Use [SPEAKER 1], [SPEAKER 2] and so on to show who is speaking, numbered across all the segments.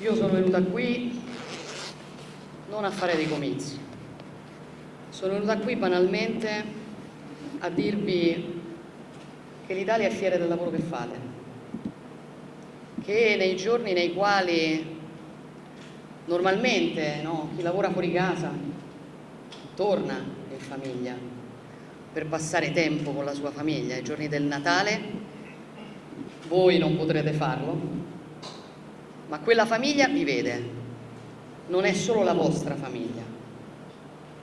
[SPEAKER 1] Io sono venuta qui non a fare dei comizi, sono venuta qui banalmente a dirvi che l'Italia è fiera del lavoro che fate, che nei giorni nei quali normalmente no, chi lavora fuori casa torna in famiglia per passare tempo con la sua famiglia, ai giorni del Natale voi non potrete farlo, ma quella famiglia vi vede, non è solo la vostra famiglia,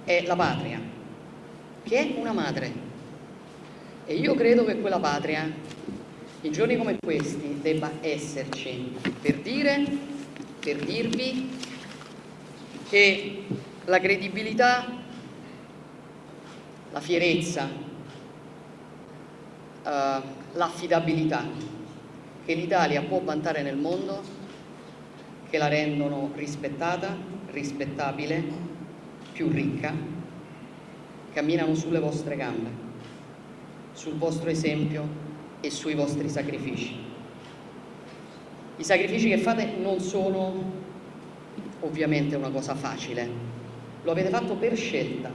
[SPEAKER 1] è la patria, che è una madre. E io credo che quella patria, in giorni come questi, debba esserci per dire, per dirvi che la credibilità, la fierezza, uh, l'affidabilità che l'Italia può vantare nel mondo, che la rendono rispettata, rispettabile, più ricca, camminano sulle vostre gambe sul vostro esempio e sui vostri sacrifici. I sacrifici che fate non sono ovviamente una cosa facile, lo avete fatto per scelta,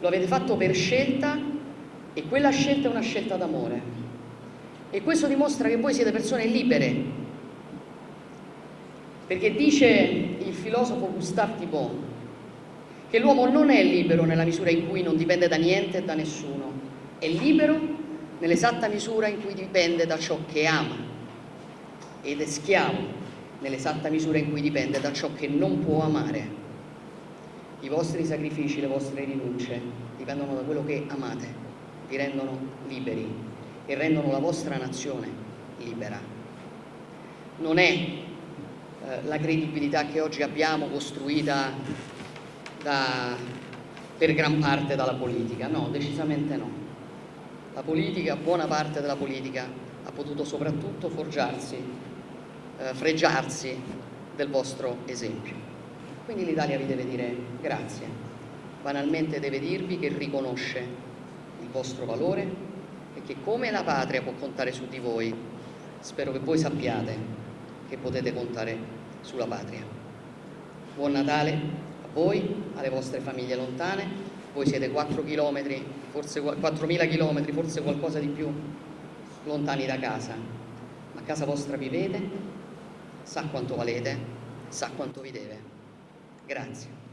[SPEAKER 1] lo avete fatto per scelta e quella scelta è una scelta d'amore. E questo dimostra che voi siete persone libere perché dice il filosofo Gustave Thibon che l'uomo non è libero nella misura in cui non dipende da niente e da nessuno, è libero nell'esatta misura in cui dipende da ciò che ama ed è schiavo nell'esatta misura in cui dipende da ciò che non può amare. I vostri sacrifici, le vostre rinunce dipendono da quello che amate, vi rendono liberi e rendono la vostra nazione libera. Non è eh, la credibilità che oggi abbiamo costruita da, per gran parte dalla politica, no, decisamente no. La politica, buona parte della politica, ha potuto soprattutto forgiarsi, eh, fregiarsi del vostro esempio. Quindi l'Italia vi deve dire grazie, banalmente deve dirvi che riconosce il vostro valore e che come la patria può contare su di voi, spero che voi sappiate che potete contare sulla patria. Buon Natale voi, alle vostre famiglie lontane, voi siete 4 km, forse 4.000 km, forse qualcosa di più lontani da casa, ma a casa vostra vivete, sa quanto valete, sa quanto vi deve. Grazie.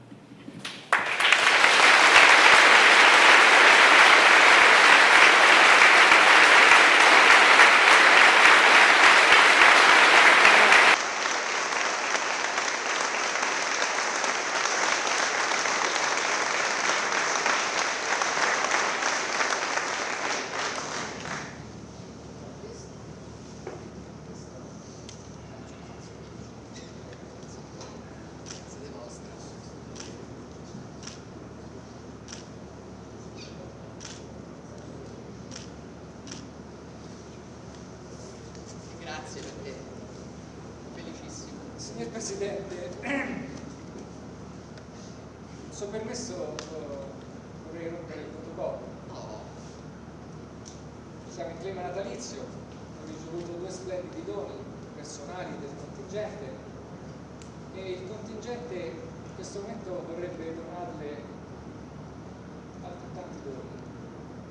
[SPEAKER 1] grazie perché felicissimo.
[SPEAKER 2] Signor Presidente, se permesso eh, vorrei rompere il protocollo. Siamo in clima natalizio, ho ricevuto due splendidi doni personali del contingente e il contingente in questo momento vorrebbe donarle altrettanti doni,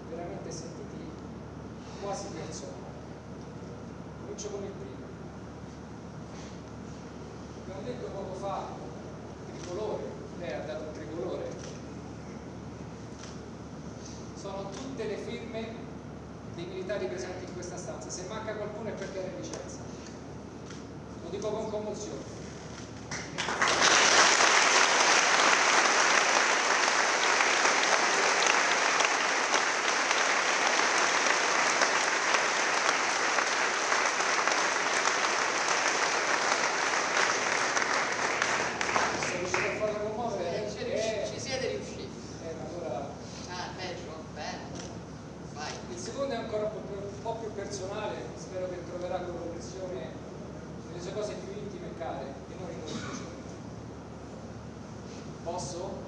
[SPEAKER 2] veramente sentiti quasi personali comincia con il primo. Abbiamo detto poco fa tricolore, lei ha dato un tricolore. Sono tutte le firme dei militari presenti in questa stanza, se manca qualcuno è perché è licenza. Lo dico con commozione. personale, spero che troverà con pressione le sue cose più intime e care e non in un Posso?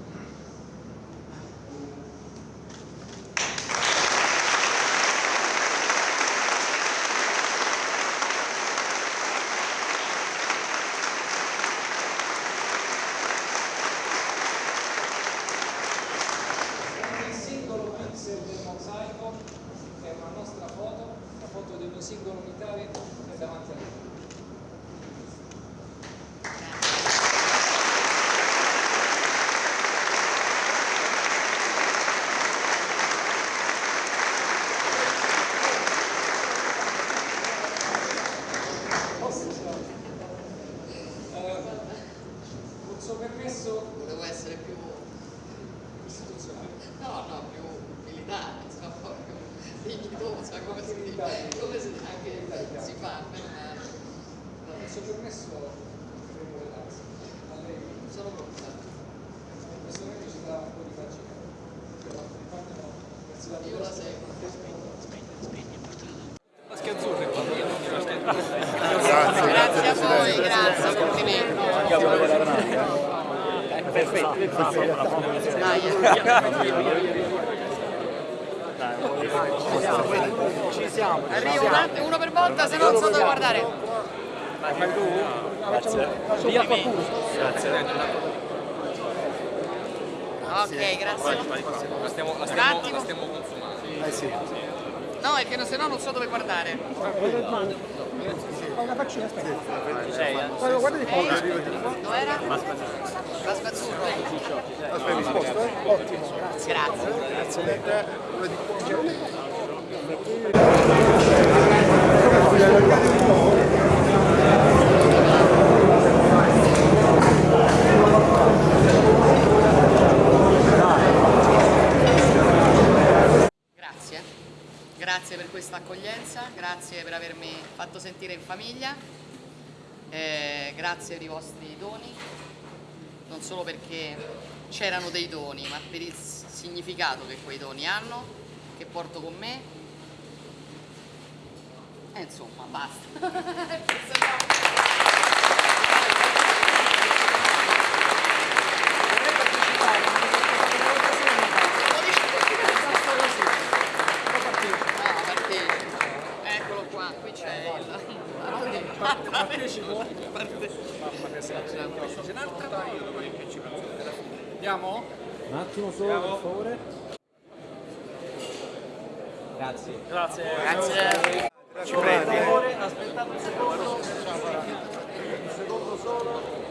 [SPEAKER 2] singolo militare è davanti a eh, noi.
[SPEAKER 1] No, no, più militare, insomma, proprio dignitosa, come si, come si
[SPEAKER 2] questo permesso credo relax. A lei
[SPEAKER 1] Sono pronta.
[SPEAKER 2] questo momento ci dà un po' di pagina. Infatti no, verso la Io la
[SPEAKER 1] seguo. Grazie a voi, grazie, complimenti. Ci siamo. Arrivo un attimo, uno per volta, se no non so dove guardare. Via qualcuno. Ok, grazie. La stiamo, la stiamo, stiamo consumando. Eh sì. No, è che se no non so dove guardare. Fai una faccina, aspetta. Guarda, di Lei? foto. Dov'era? La spazzurro. Aspetta, eh? Ottimo. Grazie. Grazie, grazie per questa accoglienza, grazie per avermi fatto sentire in famiglia, eh, grazie per i vostri doni, non solo perché c'erano dei doni, ma per il significato che quei doni hanno, che porto con me. E insomma, basta. Questo no. Ah, partecipo. Eccolo qua, qui c'è il... Partecipo?
[SPEAKER 2] Andiamo? Un attimo solo, per favore. Grazie. Grazie.
[SPEAKER 1] Grazie. Per favore, aspettate un secondo. Un secondo solo.